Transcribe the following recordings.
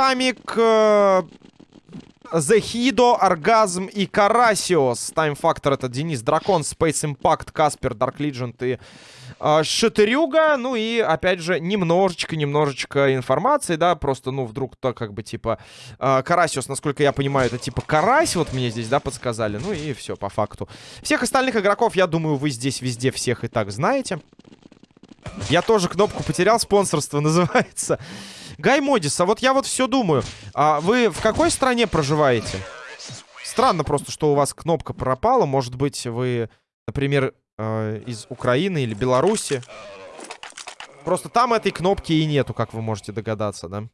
Тамик, э, Зехидо, Оргазм и Карасиос. Тайм-фактор это Денис Дракон, Space Impact, Каспер, Dark Legend и э, Шатырюга. Ну и, опять же, немножечко-немножечко информации, да, просто, ну, вдруг то, как бы, типа, э, Карасиос, насколько я понимаю, это типа Карась, вот мне здесь, да, подсказали. Ну и все, по факту. Всех остальных игроков, я думаю, вы здесь везде всех и так знаете. Я тоже кнопку потерял, спонсорство называется. Гай Модис, а вот я вот все думаю. А вы в какой стране проживаете? Странно просто, что у вас кнопка пропала. Может быть, вы, например, э, из Украины или Беларуси. Просто там этой кнопки и нету, как вы можете догадаться, да?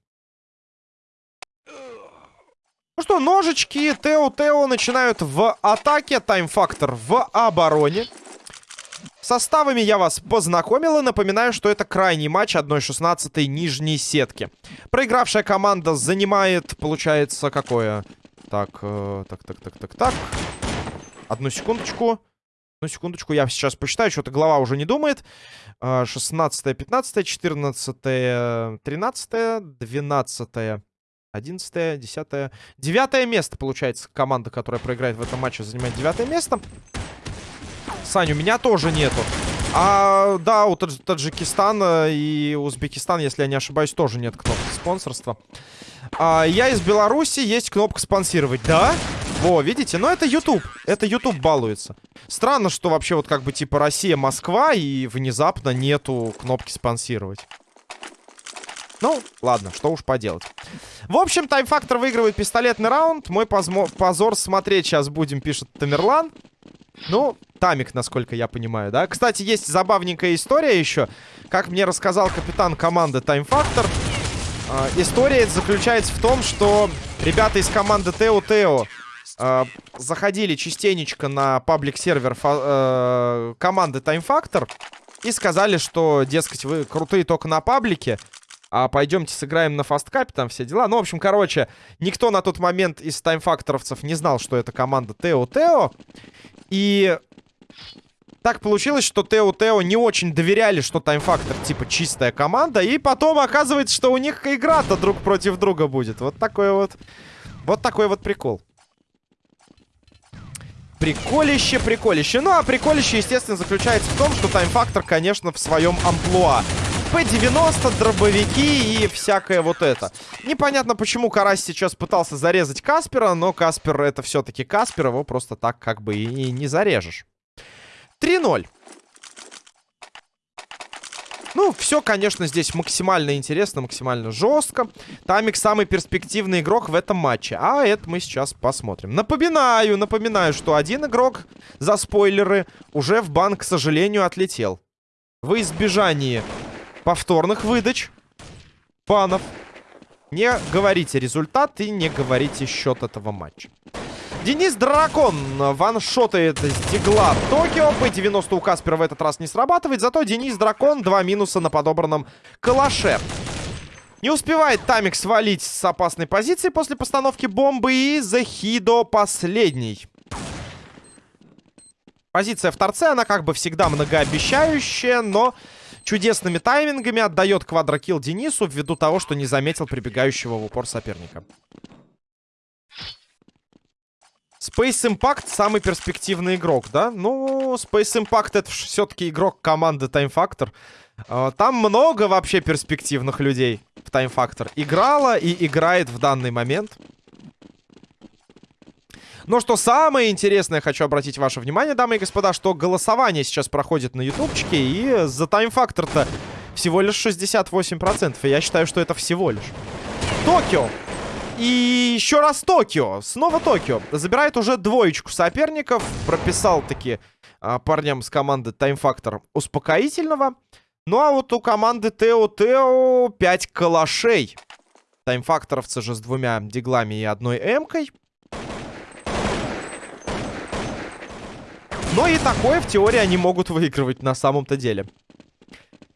Ну что, ножички Тео-Тео начинают в атаке. Тайм-фактор в обороне. Составами я вас познакомил и напоминаю, что это крайний матч 1-16 нижней сетки. Проигравшая команда занимает, получается, какое? Так, э, так, так, так, так, так. Одну секундочку. Одну секундочку, я сейчас посчитаю, что-то голова уже не думает. 16, 15, 14, 13, 12, 11, 10, 9 место, получается, команда, которая проиграет в этом матче, занимает 9 место. Сань, у меня тоже нету. А, да, у Тадж Таджикистана и Узбекистан, если я не ошибаюсь, тоже нет кнопки спонсорства. А, я из Беларуси, есть кнопка спонсировать. Да? Во, видите? Но это YouTube. Это YouTube балуется. Странно, что вообще вот как бы типа Россия, Москва и внезапно нету кнопки спонсировать. Ну, ладно, что уж поделать. В общем, тайм-фактор выигрывает пистолетный раунд. Мой позор смотреть сейчас будем, пишет Тамерлан. Ну, Тамик, насколько я понимаю, да? Кстати, есть забавненькая история еще. Как мне рассказал капитан команды Factor, э, история заключается в том, что ребята из команды Тео Тео э, заходили частенечко на паблик-сервер э, команды Factor и сказали, что, дескать, вы крутые только на паблике, а пойдемте сыграем на фасткапе, там все дела. Ну, в общем, короче, никто на тот момент из таймфакторовцев не знал, что это команда Тео Тео. И так получилось, что Тео Тео не очень доверяли, что Таймфактор типа чистая команда. И потом оказывается, что у них игра-то друг против друга будет. Вот такой вот... Вот такой вот прикол. Приколище, приколище. Ну, а приколище, естественно, заключается в том, что Таймфактор, конечно, в своем амплуа. П-90, дробовики и всякое вот это. Непонятно, почему Карась сейчас пытался зарезать Каспера, но Каспер это все-таки Каспер, его просто так как бы и не зарежешь. 3-0. Ну, все, конечно, здесь максимально интересно, максимально жестко. Тамик самый перспективный игрок в этом матче. А это мы сейчас посмотрим. Напоминаю, напоминаю, что один игрок за спойлеры уже в банк, к сожалению, отлетел. В избежании повторных выдач банов не говорите результат и не говорите счет этого матча. Денис Дракон ваншотает с дигла Токио. П-90 у Каспера в этот раз не срабатывает. Зато Денис Дракон два минуса на подобранном калаше. Не успевает Тамик свалить с опасной позиции после постановки бомбы. И Захидо последний. Позиция в торце, она как бы всегда многообещающая, но чудесными таймингами отдает квадрокилл Денису ввиду того, что не заметил прибегающего в упор соперника. Space Impact самый перспективный игрок, да? Ну, Space Impact это все-таки игрок команды Time Factor. А, там много вообще перспективных людей в Time Factor. Играла и играет в данный момент. Но что самое интересное, хочу обратить ваше внимание, дамы и господа, что голосование сейчас проходит на ютубчике, и за тайм-фактор-то всего лишь 68%. И я считаю, что это всего лишь. Токио и еще раз Токио. Снова Токио. Забирает уже двоечку соперников. Прописал таки а, парням с команды Factor успокоительного. Ну а вот у команды Тео Тео 5 калашей. Таймфакторовцы же с двумя диглами и одной эмкой. Но и такое в теории они могут выигрывать на самом-то деле.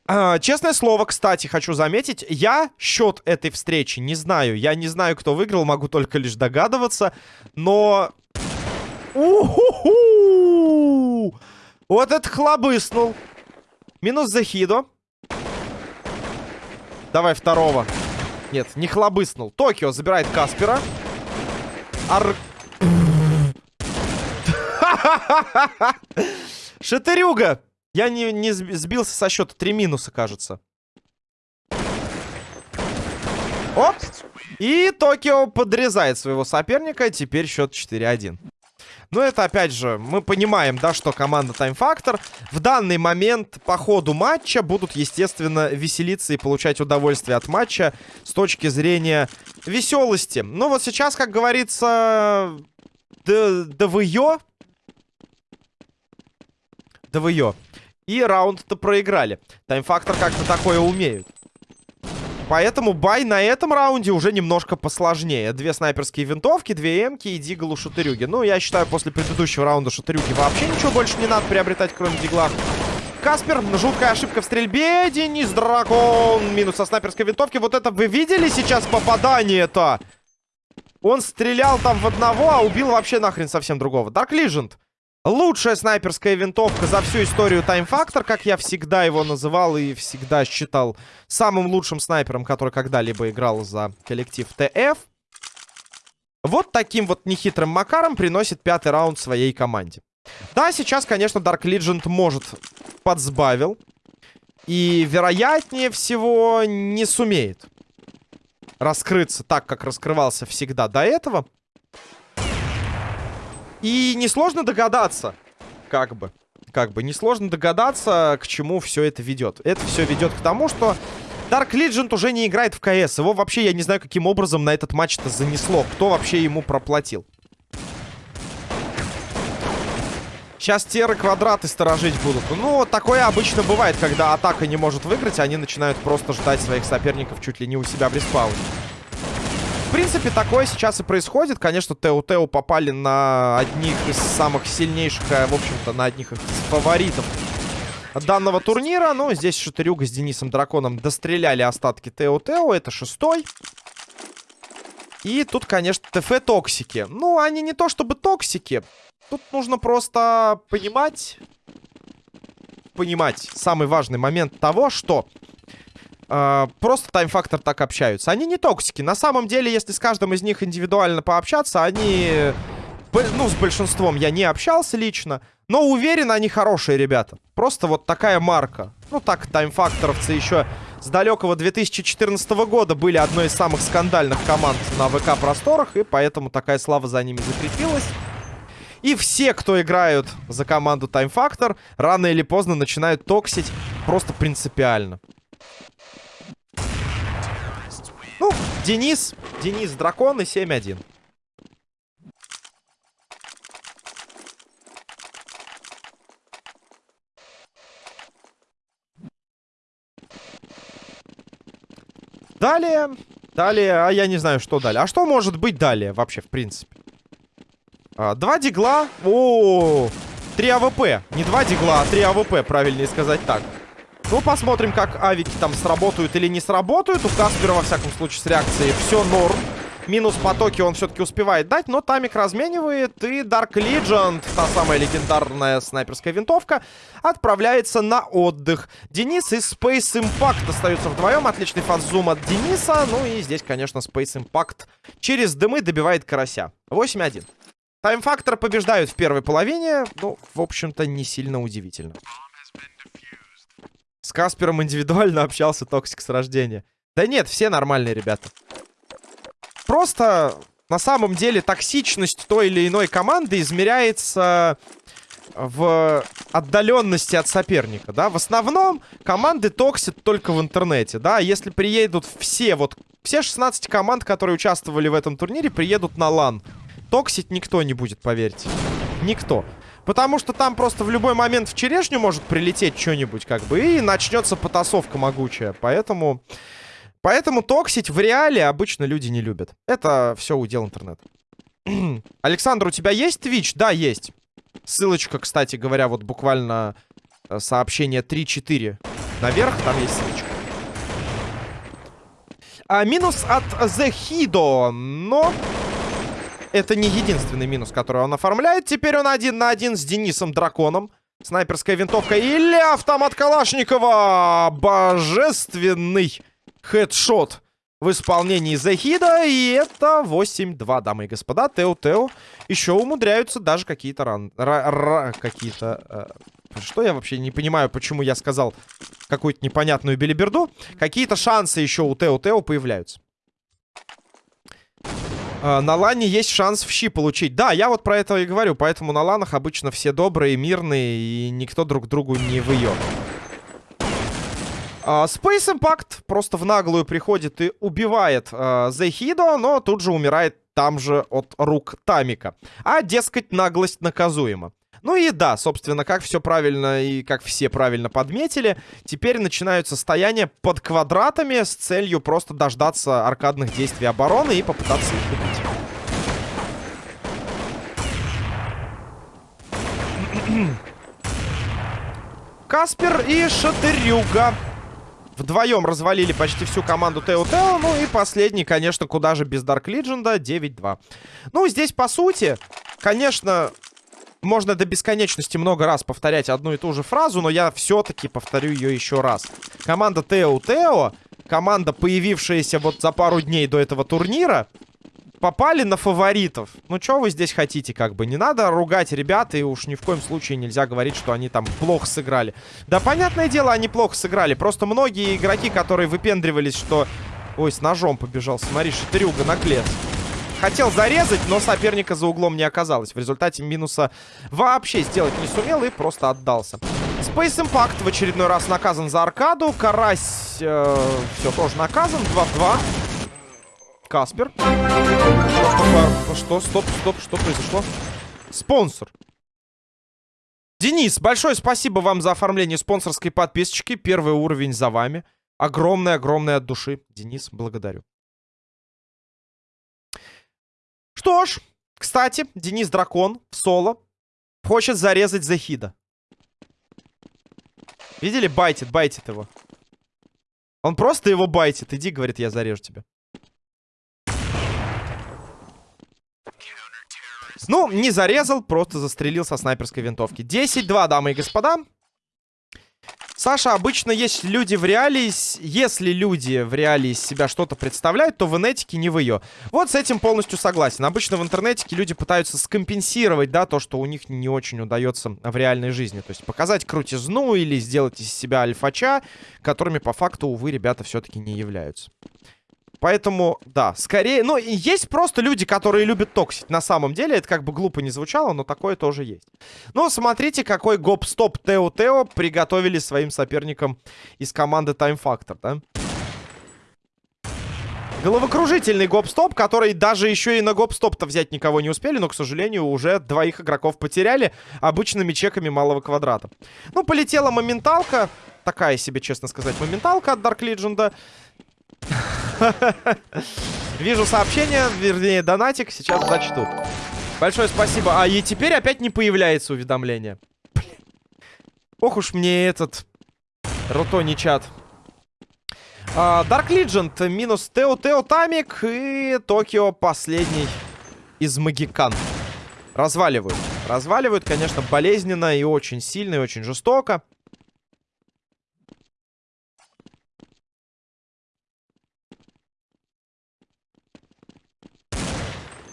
А, честное слово, кстати, хочу заметить, я счет этой встречи не знаю. Я не знаю, кто выиграл, могу только лишь догадываться. Но... У-ху-ху! Вот это хлобыснул. Минус Захидо. Давай второго. Нет, не хлобыснул. Токио забирает Каспера. Ар... Шатырюга! Я не, не сбился со счета. Три минуса, кажется. Оп! И Токио подрезает своего соперника. Теперь счет 4-1. Но это, опять же, мы понимаем, да, что команда Time Factor в данный момент по ходу матча будут, естественно, веселиться и получать удовольствие от матча с точки зрения веселости. Ну вот сейчас, как говорится, ДВЙО. ДВЙО. И раунд-то проиграли. Factor как-то такое умеют. Поэтому бай на этом раунде уже немножко посложнее. Две снайперские винтовки, две эмки и дигл у шатырюги. Ну, я считаю, после предыдущего раунда шатырюги вообще ничего больше не надо приобретать, кроме дигла. Каспер, жуткая ошибка в стрельбе. Денис Дракон. Минус со снайперской винтовки. Вот это вы видели сейчас попадание-то? Он стрелял там в одного, а убил вообще нахрен совсем другого. Dark Legend. Лучшая снайперская винтовка за всю историю Time Factor, как я всегда его называл и всегда считал самым лучшим снайпером, который когда-либо играл за коллектив ТФ. Вот таким вот нехитрым макаром приносит пятый раунд своей команде. Да, сейчас, конечно, Dark Legend может подсбавил. И, вероятнее всего, не сумеет раскрыться так, как раскрывался всегда до этого. И несложно догадаться, как бы, как бы, несложно догадаться, к чему все это ведет. Это все ведет к тому, что Dark Legend уже не играет в КС. Его вообще, я не знаю, каким образом на этот матч-то занесло. Кто вообще ему проплатил? Сейчас теры квадраты сторожить будут. Ну, такое обычно бывает, когда атака не может выиграть, они начинают просто ждать своих соперников чуть ли не у себя в респауне. Принципе, такое сейчас и происходит. Конечно, Тео-Тео попали на одних из самых сильнейших, а, в общем-то, на одних из фаворитов данного турнира. Но здесь Шатырюга с Денисом Драконом достреляли остатки Тео-Тео. Это шестой. И тут, конечно, ТФ токсики. Ну, они не то чтобы токсики. Тут нужно просто понимать... Понимать самый важный момент того, что э, просто тайм-фактор так общаются. Они не токсики. На самом деле, если с каждым из них индивидуально пообщаться, они... Ну, с большинством я не общался лично. Но уверен, они хорошие ребята. Просто вот такая марка. Ну, так, таймфакторовцы еще с далекого 2014 года были одной из самых скандальных команд на ВК-просторах. И поэтому такая слава за ними закрепилась. И все, кто играют за команду Time Factor, рано или поздно начинают токсить просто принципиально. Ну, Денис. Денис Дракон и 7-1. Далее, далее, а я не знаю, что далее. А что может быть далее вообще, в принципе? А, два дигла. О, -о, 3 АВП. Не два дигла, а 3 АВП, правильнее сказать так. Ну, посмотрим, как авики там сработают или не сработают. У Каспера, во всяком случае, с реакцией все норм. Минус потоки он все-таки успевает дать, но Тамик разменивает. И Dark Legend, та самая легендарная снайперская винтовка, отправляется на отдых. Денис и Space Impact остаются вдвоем. Отличный fast zoom от Дениса. Ну и здесь, конечно, Space Impact через дымы добивает карася. 8-1. Time Factor побеждают в первой половине. Ну, в общем-то, не сильно удивительно. С Каспером индивидуально общался Токсик с рождения. Да нет, все нормальные ребята. Просто на самом деле токсичность той или иной команды измеряется в отдаленности от соперника, да. В основном команды токсят только в интернете, да. Если приедут все, вот все 16 команд, которые участвовали в этом турнире, приедут на лан. Токсить никто не будет, поверьте. Никто. Потому что там просто в любой момент в черешню может прилететь что-нибудь, как бы, и начнется потасовка могучая. Поэтому... Поэтому токсить в реале обычно люди не любят. Это все удел интернета. Александр, у тебя есть Twitch? Да, есть. Ссылочка, кстати говоря, вот буквально э, сообщение 3-4 наверх, там есть ссылочка. А, минус от The Hido, но это не единственный минус, который он оформляет. Теперь он один на один с Денисом Драконом. Снайперская винтовка или автомат Калашникова. Божественный хедшот в исполнении Захида. И это 8-2, дамы и господа. Тео-Тео еще умудряются даже какие-то ран... Какие-то... Э, что я вообще не понимаю, почему я сказал какую-то непонятную билиберду. Какие-то шансы еще у Тео-Тео появляются. Э, на лане есть шанс в щи получить. Да, я вот про это и говорю. Поэтому на ланах обычно все добрые, мирные. И никто друг другу не выеб. Uh, Space Impact просто в наглую приходит и убивает uh, Зехидо, но тут же умирает там же от рук Тамика. А, дескать, наглость наказуема. Ну и да, собственно, как все правильно и как все правильно подметили, теперь начинаются стояния под квадратами с целью просто дождаться аркадных действий обороны и попытаться их убить. Каспер и Шатырюга Вдвоем развалили почти всю команду Тео. Ну и последний, конечно, куда же без Дарк Лидженда. 9-2. Ну, здесь, по сути, конечно, можно до бесконечности много раз повторять одну и ту же фразу, но я все-таки повторю ее еще раз. Команда Тео Тео, команда, появившаяся вот за пару дней до этого турнира, попали на фаворитов. Ну, что вы здесь хотите, как бы? Не надо ругать ребят, и уж ни в коем случае нельзя говорить, что они там плохо сыграли. Да, понятное дело, они плохо сыграли. Просто многие игроки, которые выпендривались, что... Ой, с ножом побежал. Смотри, шатырюга на клет. Хотел зарезать, но соперника за углом не оказалось. В результате минуса вообще сделать не сумел и просто отдался. Space Impact в очередной раз наказан за аркаду. Карась э, все тоже наказан. 2 в 2. Каспер. Что? Стоп, стоп, что произошло? Спонсор. Денис, большое спасибо вам за оформление спонсорской подписочки. Первый уровень за вами. Огромное-огромное от души. Денис, благодарю. Что ж, кстати, Денис Дракон в соло хочет зарезать Захида. Видели? Байтит, байтит его. Он просто его байтит. Иди, говорит, я зарежу тебя. Ну, не зарезал, просто застрелил со снайперской винтовки. 10-2, дамы и господа. Саша, обычно если люди в реалии, если люди в реалии себя что-то представляют, то в инетике не в ее. Вот с этим полностью согласен. Обычно в интернете люди пытаются скомпенсировать, да, то, что у них не очень удается в реальной жизни. То есть показать крутизну или сделать из себя альфача, которыми по факту, увы, ребята все-таки не являются. Поэтому, да, скорее... Ну, есть просто люди, которые любят токсить. На самом деле, это как бы глупо не звучало, но такое тоже есть. Ну, смотрите, какой гоп-стоп Тео-Тео приготовили своим соперникам из команды Time Factor, да? Головокружительный гоп-стоп, который даже еще и на гоп-стоп-то взять никого не успели, но, к сожалению, уже двоих игроков потеряли обычными чеками малого квадрата. Ну, полетела моменталка. Такая себе, честно сказать, моменталка от Dark Legend. Вижу сообщение, вернее, донатик. Сейчас зачту. Большое спасибо. А и теперь опять не появляется уведомление. Ох уж мне этот Рутони чат. А, Dark Legend минус Тео Тео Тамик и Токио последний из Магикан. Разваливают. Разваливают, конечно, болезненно и очень сильно, и очень жестоко.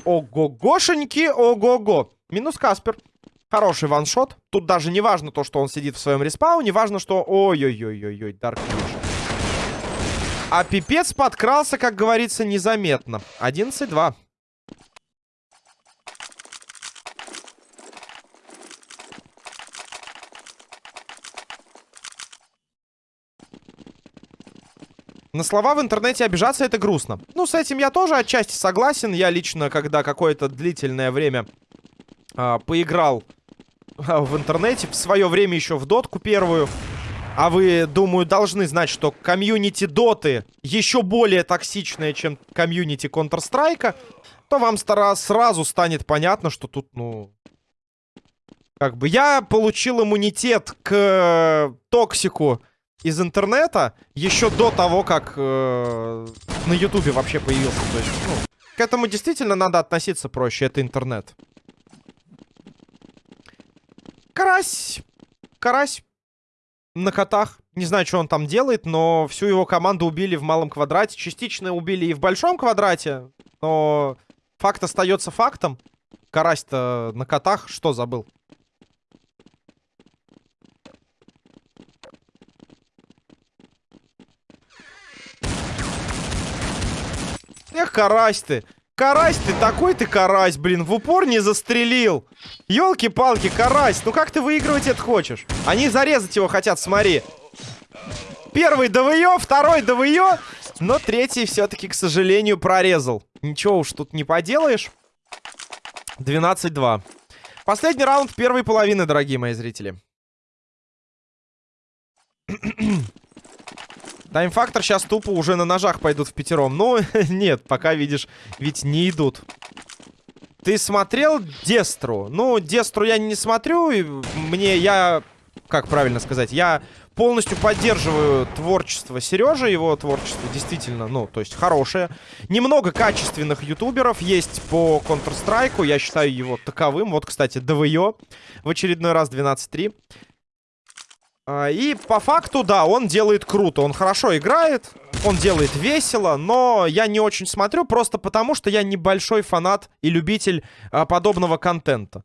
Ого-гошеньки, ого-го. Минус Каспер. Хороший ваншот. Тут даже не важно то, что он сидит в своем респауне. Важно, что... Ой-ой-ой-ой-ой, Дарк А пипец подкрался, как говорится, незаметно. 11-2. На слова в интернете обижаться это грустно. Ну, с этим я тоже отчасти согласен. Я лично, когда какое-то длительное время а, поиграл а, в интернете, в свое время еще в дотку первую, а вы, думаю, должны знать, что комьюнити доты еще более токсичное, чем комьюнити Counter-Strike, то вам сразу станет понятно, что тут, ну... Как бы я получил иммунитет к токсику из интернета еще до того, как э, на Ютубе вообще появился. То есть, ну, к этому действительно надо относиться проще. Это интернет. Карась. Карась. На котах. Не знаю, что он там делает, но всю его команду убили в малом квадрате. Частично убили и в большом квадрате. Но факт остается фактом. Карась-то на котах что забыл? Эх, карась ты. Карась ты, такой ты карась, блин. В упор не застрелил. Ёлки-палки, карась. Ну как ты выигрывать это хочешь? Они зарезать его хотят, смотри. Первый ДВё, второй ДВё. Но третий все-таки, к сожалению, прорезал. Ничего уж тут не поделаешь. 12-2. Последний раунд первой половины, дорогие мои зрители. Тайм-фактор сейчас тупо уже на ножах пойдут в пятером. Ну, нет, пока, видишь, ведь не идут. Ты смотрел Дестру? Ну, Дестру я не смотрю. И мне, я... Как правильно сказать? Я полностью поддерживаю творчество Сережи. Его творчество действительно, ну, то есть хорошее. Немного качественных ютуберов есть по Counter-Strike. Я считаю его таковым. Вот, кстати, ДВО в очередной раз 12-3. А, и по факту, да, он делает круто. Он хорошо играет, он делает весело, но я не очень смотрю, просто потому что я небольшой фанат и любитель а, подобного контента.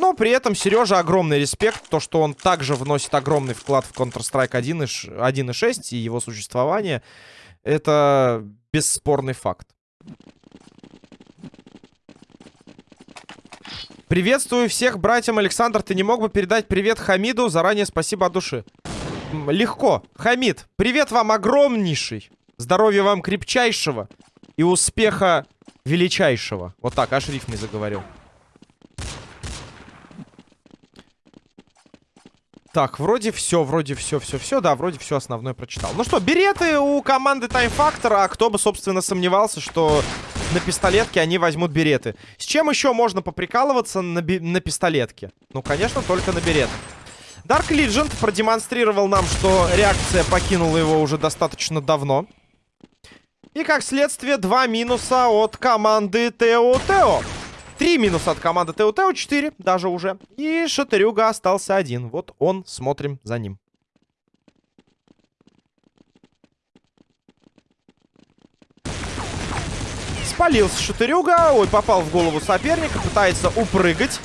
Но при этом Сережа огромный респект, то, что он также вносит огромный вклад в Counter-Strike 1.6 и его существование, это бесспорный факт. Приветствую всех, братьям. Александр, ты не мог бы передать привет Хамиду? Заранее спасибо от души. Легко. Хамид, привет вам огромнейший. Здоровья вам крепчайшего. И успеха величайшего. Вот так, аж рифмой заговорил. Так, вроде все, вроде все, все, все, да, вроде все основное прочитал. Ну что, береты у команды Time Factor, а кто бы, собственно, сомневался, что на пистолетке они возьмут береты. С чем еще можно поприкалываться на, на пистолетке? Ну, конечно, только на беретах. Dark Legend продемонстрировал нам, что реакция покинула его уже достаточно давно. И, как следствие, два минуса от команды Тео Тео. Три минуса от команды Тео, четыре даже уже. И Шатырюга остался один. Вот он, смотрим за ним. Спалился Шатырюга. Ой, попал в голову соперника. Пытается упрыгать.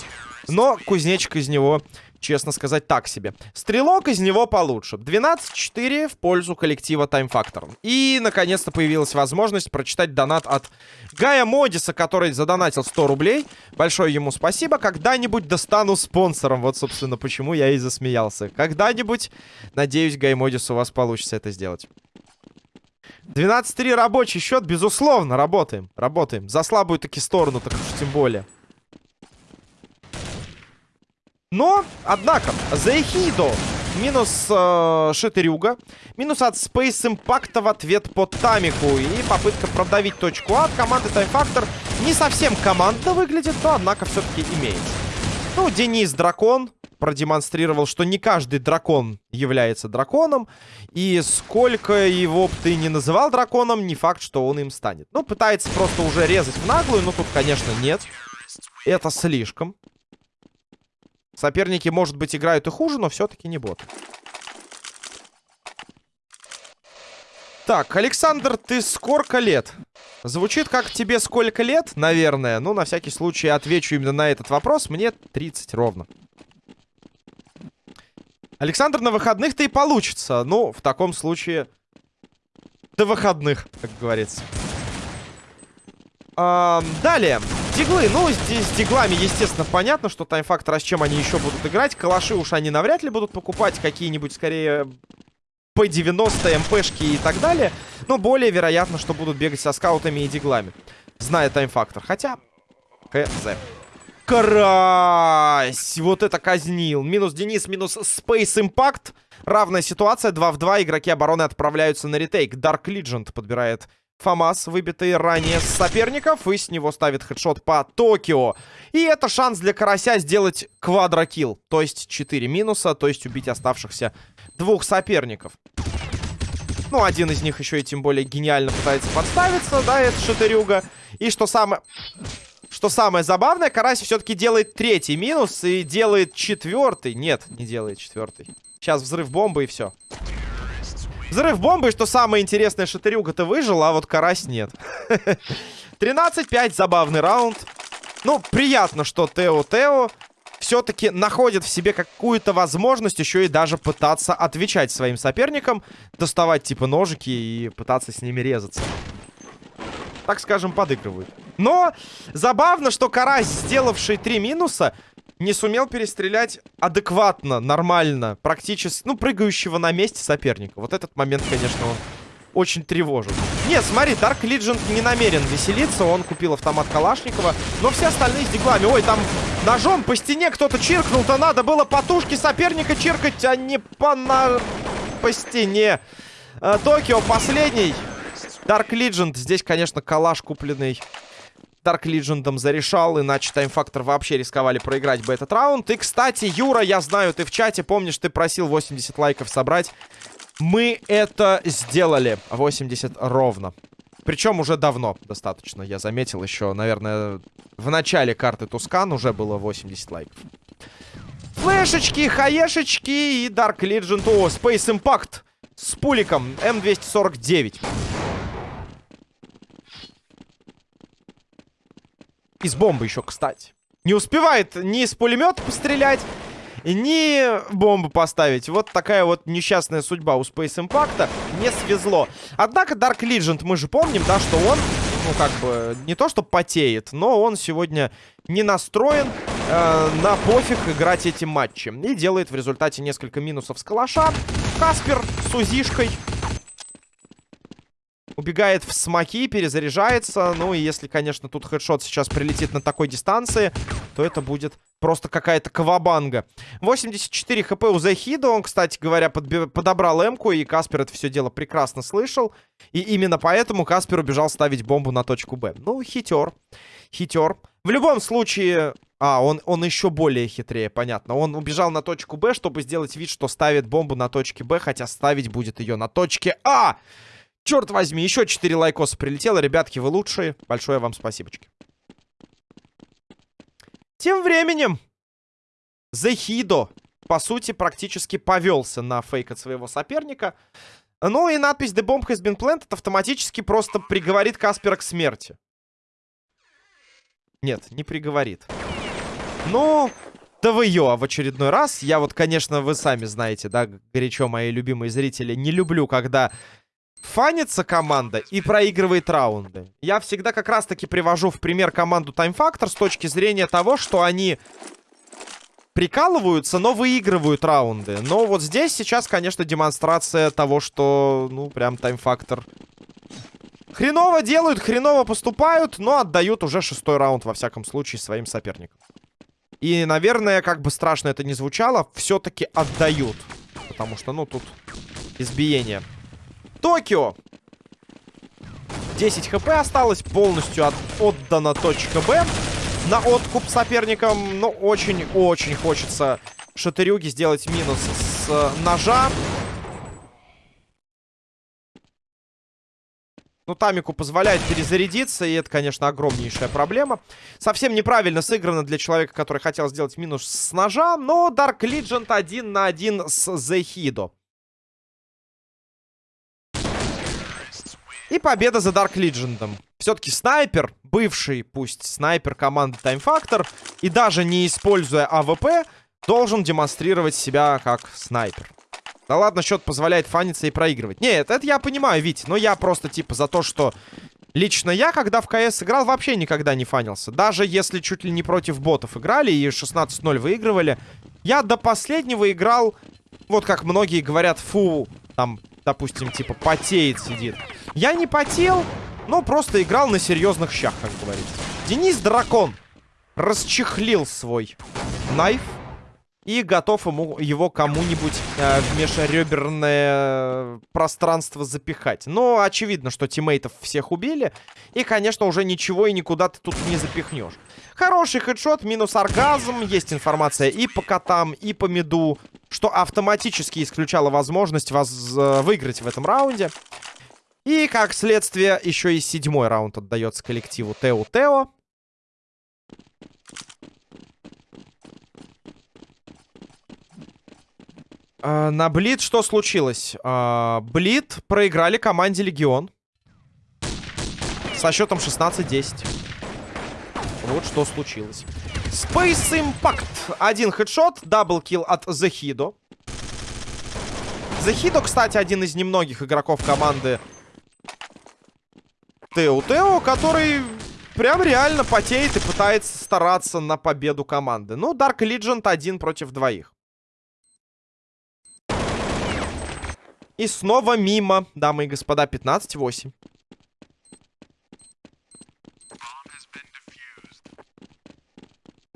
Но кузнечик из него, честно сказать, так себе. Стрелок из него получше. 12-4 в пользу коллектива Time Factor. И, наконец-то, появилась возможность прочитать донат от Гая Модиса, который задонатил 100 рублей. Большое ему спасибо. Когда-нибудь достану спонсором. Вот, собственно, почему я и засмеялся. Когда-нибудь, надеюсь, Гай Модис у вас получится это сделать. 12-3 рабочий счет, безусловно, работаем. Работаем. За слабую таки сторону, так уж тем более. Но, однако, за Эхидо минус э, Шитерюга, минус от Space Impact в ответ по Тамику и попытка продавить точку А от команды Factor не совсем командно выглядит, но, однако, все-таки имеется. Ну, Денис Дракон, продемонстрировал, что не каждый дракон является драконом. И сколько его бы ты не называл драконом, не факт, что он им станет. Ну, пытается просто уже резать в наглую, но тут, конечно, нет. Это слишком. Соперники, может быть, играют и хуже, но все-таки не бот. Так, Александр, ты сколько лет? Звучит как тебе сколько лет, наверное. Ну, на всякий случай отвечу именно на этот вопрос. Мне 30 ровно. Александр, на выходных-то и получится. Ну, в таком случае... До выходных, как говорится. Далее. Диглы. Ну, здесь с диглами, естественно, понятно, что таймфактор, а с чем они еще будут играть. Калаши уж они навряд ли будут покупать. Какие-нибудь, скорее, P90, МПшки и так далее. Но более вероятно, что будут бегать со скаутами и диглами. Зная таймфактор. Хотя... КЗ. Карась! Вот это казнил. Минус Денис, минус Space Impact. Равная ситуация. 2 в 2. Игроки обороны отправляются на ретейк. Dark Legend подбирает Фамас, выбитый ранее с соперников. И с него ставит хедшот по Токио. И это шанс для Карася сделать квадрокилл. То есть 4 минуса. То есть убить оставшихся двух соперников. Ну, один из них еще и тем более гениально пытается подставиться. Да, это Шатырюга. И что самое... Что самое забавное, Карась все-таки делает третий минус и делает четвертый. Нет, не делает четвертый. Сейчас взрыв бомбы и все. Взрыв бомбы, что самое интересное, Шатырюга-то выжил, а вот Карась нет. 13-5, забавный раунд. Ну, приятно, что Тео-Тео все-таки находит в себе какую-то возможность еще и даже пытаться отвечать своим соперникам, доставать типа ножики и пытаться с ними резаться. Так скажем, подыгрывают. Но забавно, что Карась, сделавший три минуса, не сумел перестрелять адекватно, нормально, практически, ну, прыгающего на месте соперника. Вот этот момент, конечно, он очень тревожит. Нет, смотри, Dark Legend не намерен веселиться. Он купил автомат Калашникова. Но все остальные с диглами. Ой, там ножом по стене кто-то чиркнул-то. Надо было по тушке соперника чиркать, а не по, на... по стене. Э, Токио последний. Dark Legend. Здесь, конечно, калаш купленный Dark Legendом зарешал, иначе таймфактор вообще рисковали проиграть бы этот раунд. И, кстати, Юра, я знаю, ты в чате, помнишь, ты просил 80 лайков собрать. Мы это сделали. 80 ровно. Причем уже давно достаточно, я заметил еще, наверное, в начале карты Тускан уже было 80 лайков. Флешечки, хаешечки и Dark Legend. О, Space Impact с пуликом М249. Из бомбы еще, кстати. Не успевает ни с пулемета пострелять, ни бомбу поставить. Вот такая вот несчастная судьба у Space Impact. Не свезло. Однако Dark Legend, мы же помним, да, что он, ну, как бы, не то что потеет, но он сегодня не настроен э, на пофиг играть эти матчи. И делает в результате несколько минусов с калаша. Каспер с узишкой Убегает в смоки, перезаряжается. Ну и если, конечно, тут хедшот сейчас прилетит на такой дистанции, то это будет просто какая-то кавабанга. 84 хп у Захида. Он, кстати говоря, подобрал эмку, и Каспер это все дело прекрасно слышал. И именно поэтому Каспер убежал ставить бомбу на точку Б. Ну, хитер. Хитер. В любом случае... А, он, он еще более хитрее, понятно. Он убежал на точку Б, чтобы сделать вид, что ставит бомбу на точке Б, хотя ставить будет ее на точке А! Черт возьми, еще 4 лайкоса прилетело. Ребятки, вы лучшие. Большое вам спасибочки. Тем временем, Зехидо, по сути, практически повелся на фейк от своего соперника. Ну и надпись «The bomb has been planted» автоматически просто приговорит Каспера к смерти. Нет, не приговорит. Ну, ТВЙО в очередной раз. Я вот, конечно, вы сами знаете, да, горячо, мои любимые зрители, не люблю, когда фанится команда и проигрывает раунды. Я всегда как раз-таки привожу в пример команду Time Factor с точки зрения того, что они прикалываются, но выигрывают раунды. Но вот здесь сейчас, конечно, демонстрация того, что, ну, прям Time Factor хреново делают, хреново поступают, но отдают уже шестой раунд, во всяком случае, своим соперникам. И, наверное, как бы страшно это не звучало, все-таки отдают. Потому что, ну, тут избиение. Токио. 10 хп осталось, полностью от, отдана точка Б на откуп соперникам. Но очень-очень хочется Шатырюги сделать минус с э, ножа. Ну, Тамику позволяет перезарядиться, и это, конечно, огромнейшая проблема. Совсем неправильно сыграно для человека, который хотел сделать минус с ножа, но Dark Legend один на один с Зехидо. И победа за Dark Legion. Все-таки снайпер, бывший, пусть снайпер команды Time Factor, и даже не используя АВП, должен демонстрировать себя как снайпер. Да ладно, счет позволяет фаниться и проигрывать. Нет, это я понимаю, Вить, но я просто типа за то, что... Лично я, когда в КС играл, вообще никогда не фанился. Даже если чуть ли не против ботов играли и 16-0 выигрывали, я до последнего играл, вот как многие говорят, фу, там, допустим, типа, потеет, сидит. Я не потел, но просто играл на серьезных щах, как говорится. Денис Дракон расчехлил свой найф и готов ему его кому-нибудь э, в межреберное пространство запихать. Но очевидно, что тиммейтов всех убили. И, конечно, уже ничего и никуда ты тут не запихнешь. Хороший хедшот, минус оргазм. Есть информация и по котам, и по меду, что автоматически исключало возможность вас э, выиграть в этом раунде. И, как следствие, еще и седьмой раунд отдается коллективу Тео-Тео. А, на Блит что случилось? А, Блит проиграли команде Легион. Со счетом 16-10. Вот что случилось. Space Impact. Один headshot, double kill от Захидо. Захидо, кстати, один из немногих игроков команды Тео Тео, который прям реально потеет и пытается стараться на победу команды. Ну, Dark Legend один против двоих. И снова мимо, дамы и господа, 15-8.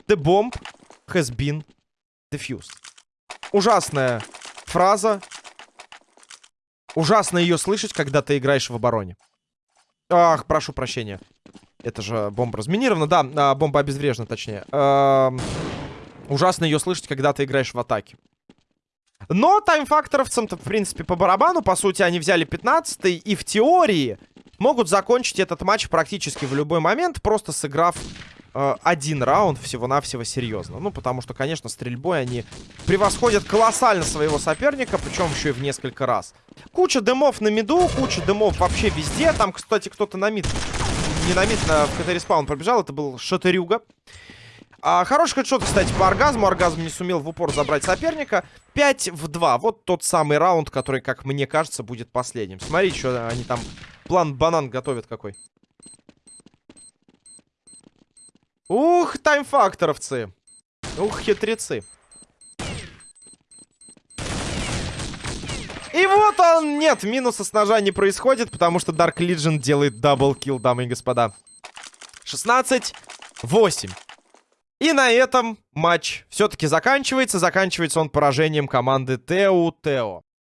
The bomb has been defused. Ужасная фраза. Ужасно ее слышать, когда ты играешь в обороне. Ах, прошу прощения. Это же бомба разминирована. Да, а, бомба обезврежена, точнее. Эм, ужасно ее слышать, когда ты играешь в атаке. Но таймфакторовцам-то, в принципе, по барабану. По сути, они взяли 15 и в теории могут закончить этот матч практически в любой момент, просто сыграв э, один раунд всего-навсего серьезно. Ну, потому что, конечно, стрельбой они превосходят колоссально своего соперника, причем еще и в несколько раз. Куча дымов на миду, куча дымов вообще везде. Там, кстати, кто-то на мид, не на мид, на, в CT respawn пробежал. Это был Шатырюга. А, хороший headshot, кстати, по оргазму. Оргазм не сумел в упор забрать соперника. 5 в 2. Вот тот самый раунд, который, как мне кажется, будет последним. Смотри, что они там план банан готовят какой. Ух, таймфакторовцы. Ух, хитрецы. И вот он! Нет, минуса с ножа не происходит, потому что Dark Legion делает double kill, дамы и господа. 16-8. И на этом матч все-таки заканчивается. Заканчивается он поражением команды Тео Тео.